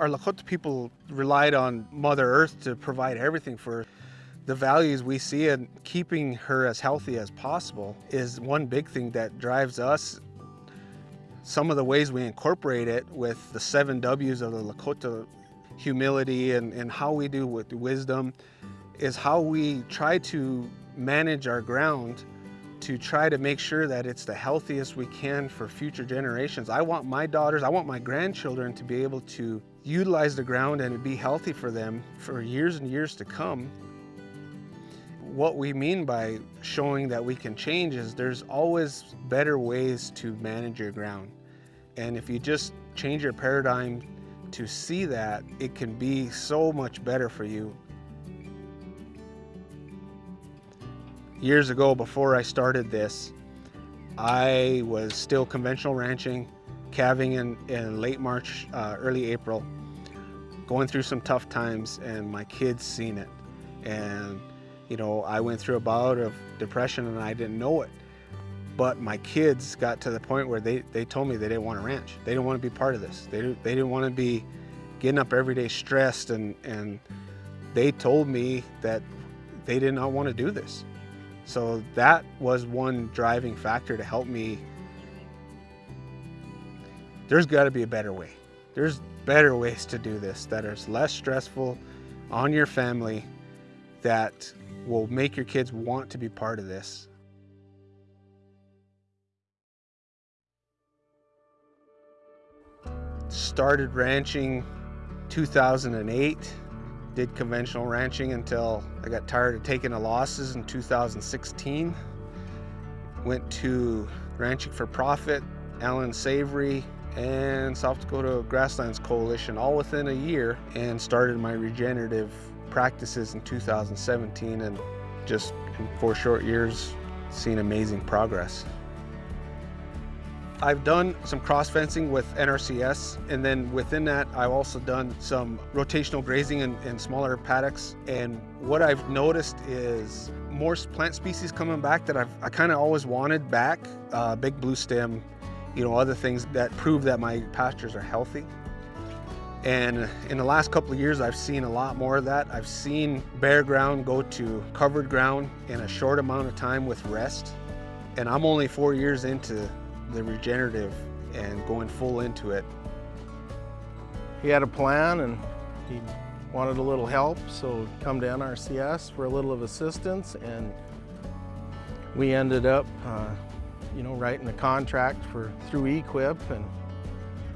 Our Lakota people relied on Mother Earth to provide everything for the values we see and keeping her as healthy as possible is one big thing that drives us. Some of the ways we incorporate it with the seven W's of the Lakota humility and, and how we do with wisdom is how we try to manage our ground to try to make sure that it's the healthiest we can for future generations. I want my daughters, I want my grandchildren to be able to utilize the ground and be healthy for them for years and years to come. What we mean by showing that we can change is there's always better ways to manage your ground. And if you just change your paradigm to see that, it can be so much better for you Years ago, before I started this, I was still conventional ranching, calving in, in late March, uh, early April, going through some tough times and my kids seen it. And, you know, I went through a bout of depression and I didn't know it. But my kids got to the point where they, they told me they didn't want to ranch. They didn't want to be part of this. They, they didn't want to be getting up every day stressed and, and they told me that they did not want to do this. So that was one driving factor to help me. There's got to be a better way. There's better ways to do this that are less stressful on your family that will make your kids want to be part of this. Started ranching 2008 did conventional ranching until I got tired of taking the losses in 2016. Went to Ranching for Profit, Allan Savory, and South Dakota Grasslands Coalition all within a year and started my regenerative practices in 2017 and just in four short years seen amazing progress. I've done some cross fencing with NRCS and then within that I've also done some rotational grazing in, in smaller paddocks and what I've noticed is more plant species coming back that I've I kind of always wanted back, uh, big blue stem, you know, other things that prove that my pastures are healthy. And in the last couple of years, I've seen a lot more of that. I've seen bare ground go to covered ground in a short amount of time with rest. And I'm only four years into the regenerative and going full into it. He had a plan and he wanted a little help, so come to NRCS for a little of assistance and we ended up, uh, you know, writing a contract for through EQIP and,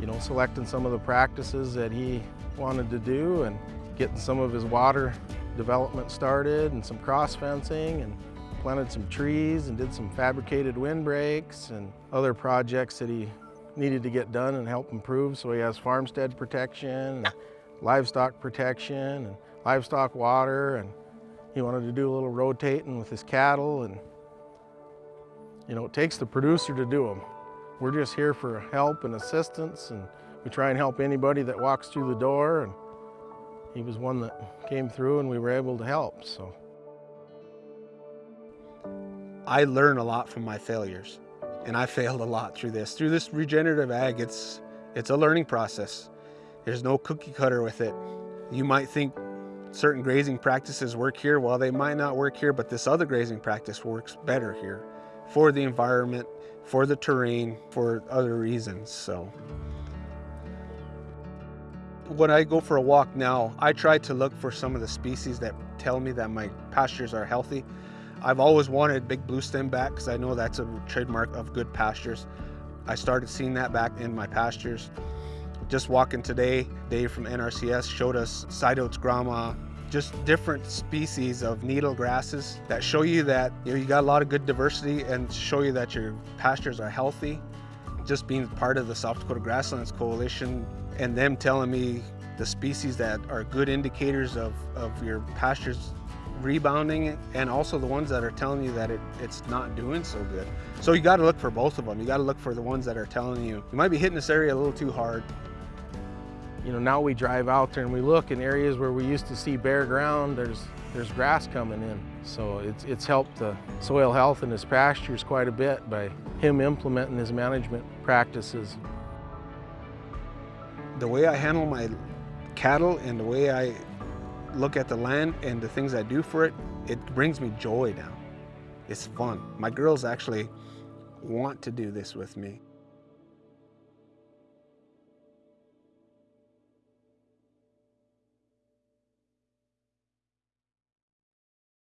you know, selecting some of the practices that he wanted to do and getting some of his water development started and some cross fencing and planted some trees and did some fabricated windbreaks and other projects that he needed to get done and help improve. So he has farmstead protection, livestock protection, and livestock water, and he wanted to do a little rotating with his cattle. And you know, it takes the producer to do them. We're just here for help and assistance, and we try and help anybody that walks through the door. And he was one that came through, and we were able to help. So. I learn a lot from my failures and I failed a lot through this. Through this regenerative ag, it's, it's a learning process. There's no cookie cutter with it. You might think certain grazing practices work here. Well, they might not work here, but this other grazing practice works better here for the environment, for the terrain, for other reasons, so. When I go for a walk now, I try to look for some of the species that tell me that my pastures are healthy. I've always wanted big blue stem back because I know that's a trademark of good pastures. I started seeing that back in my pastures. Just walking today, Dave from NRCS showed us sideoats grama, just different species of needle grasses that show you that you, know, you got a lot of good diversity and show you that your pastures are healthy. Just being part of the South Dakota Grasslands Coalition and them telling me the species that are good indicators of, of your pastures rebounding and also the ones that are telling you that it, it's not doing so good. So you got to look for both of them. You got to look for the ones that are telling you, you might be hitting this area a little too hard. You know, now we drive out there and we look in areas where we used to see bare ground, there's, there's grass coming in. So it's, it's helped the soil health in his pastures quite a bit by him implementing his management practices. The way I handle my cattle and the way I look at the land and the things I do for it, it brings me joy now. It's fun. My girls actually want to do this with me.